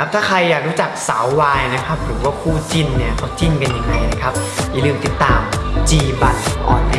ครับถ้าใครอยากรู้จักสาววายนะครับหรือว่าคู่จิ้นเนี่ยเขาจิ้นกันยังไงนะครับอย่าลืมติดตาม G บันออนแอ